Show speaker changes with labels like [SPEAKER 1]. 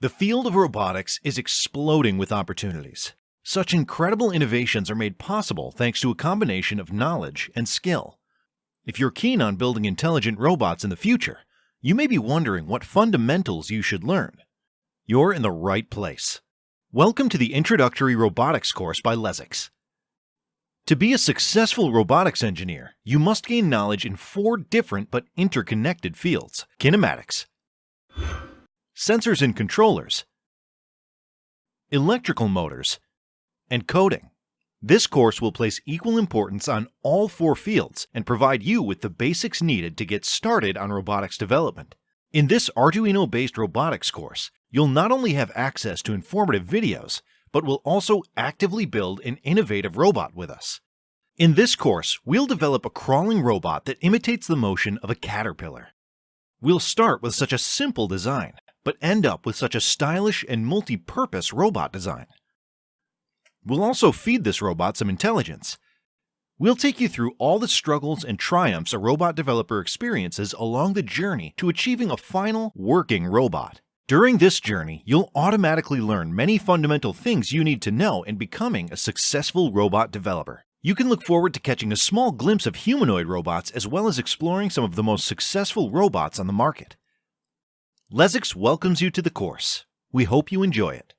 [SPEAKER 1] The field of robotics is exploding with opportunities. Such incredible innovations are made possible thanks to a combination of knowledge and skill. If you're keen on building intelligent robots in the future, you may be wondering what fundamentals you should learn. You're in the right place. Welcome to the Introductory Robotics course by Lesics. To be a successful robotics engineer, you must gain knowledge in four different but interconnected fields kinematics, sensors and controllers, electrical motors, and coding. This course will place equal importance on all four fields and provide you with the basics needed to get started on robotics development. In this Arduino-based robotics course, you'll not only have access to informative videos, but will also actively build an innovative robot with us. In this course, we'll develop a crawling robot that imitates the motion of a caterpillar. We'll start with such a simple design, but end up with such a stylish and multi-purpose robot design. We'll also feed this robot some intelligence. We'll take you through all the struggles and triumphs a robot developer experiences along the journey to achieving a final, working robot. During this journey, you'll automatically learn many fundamental things you need to know in becoming a successful robot developer. You can look forward to catching a small glimpse of humanoid robots as well as exploring some of the most successful robots on the market. Lesics welcomes you to the course. We hope you enjoy it.